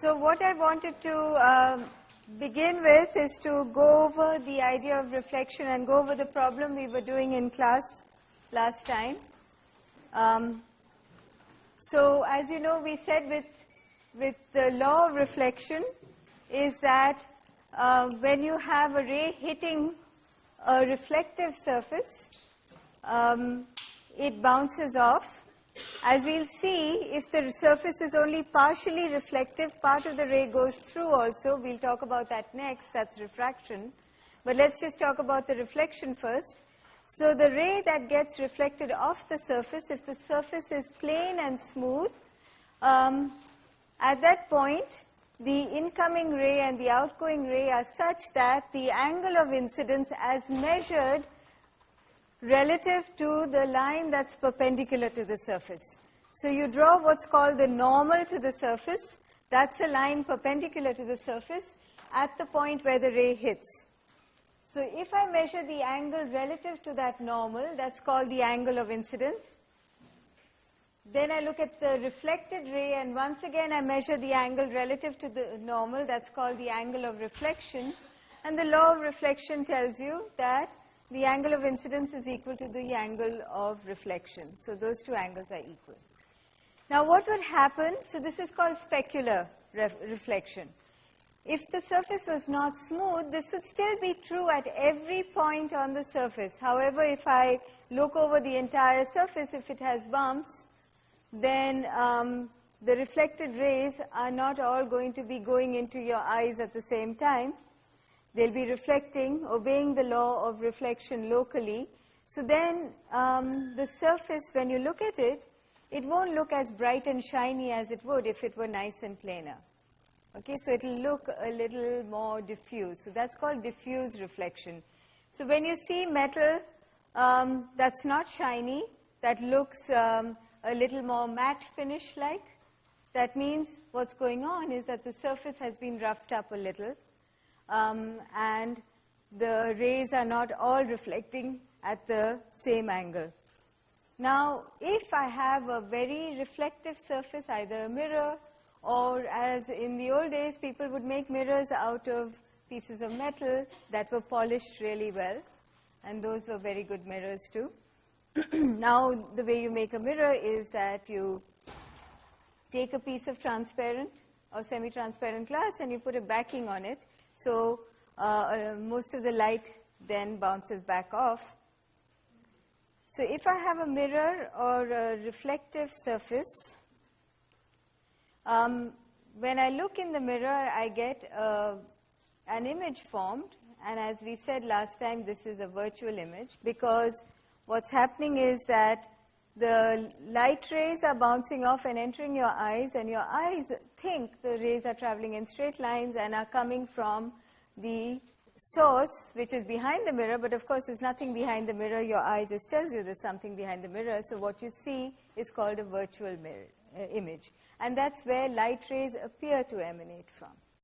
So what I wanted to uh, begin with is to go over the idea of reflection and go over the problem we were doing in class last time. Um, so as you know, we said with, with the law of reflection is that uh, when you have a ray hitting a reflective surface, um, it bounces off as we'll see, if the surface is only partially reflective, part of the ray goes through also. We'll talk about that next, that's refraction. But let's just talk about the reflection first. So the ray that gets reflected off the surface, if the surface is plain and smooth, um, at that point, the incoming ray and the outgoing ray are such that the angle of incidence as measured relative to the line that's perpendicular to the surface. So you draw what's called the normal to the surface. That's a line perpendicular to the surface at the point where the ray hits. So if I measure the angle relative to that normal, that's called the angle of incidence. Then I look at the reflected ray and once again I measure the angle relative to the normal, that's called the angle of reflection. And the law of reflection tells you that the angle of incidence is equal to the angle of reflection. So those two angles are equal. Now what would happen, so this is called specular ref reflection. If the surface was not smooth, this would still be true at every point on the surface. However, if I look over the entire surface, if it has bumps, then um, the reflected rays are not all going to be going into your eyes at the same time. They'll be reflecting, obeying the law of reflection locally. So then um, the surface, when you look at it, it won't look as bright and shiny as it would if it were nice and plainer. Okay, so it'll look a little more diffuse. So that's called diffuse reflection. So when you see metal um, that's not shiny, that looks um, a little more matte finish-like, that means what's going on is that the surface has been roughed up a little um, and the rays are not all reflecting at the same angle. Now, if I have a very reflective surface, either a mirror or as in the old days, people would make mirrors out of pieces of metal that were polished really well, and those were very good mirrors too. now, the way you make a mirror is that you take a piece of transparent or semi-transparent glass and you put a backing on it so uh, uh, most of the light then bounces back off. So if I have a mirror or a reflective surface, um, when I look in the mirror, I get uh, an image formed. And as we said last time, this is a virtual image because what's happening is that the light rays are bouncing off and entering your eyes and your eyes think the rays are traveling in straight lines and are coming from the source which is behind the mirror. But of course there's nothing behind the mirror. Your eye just tells you there's something behind the mirror. So what you see is called a virtual mirror uh, image. And that's where light rays appear to emanate from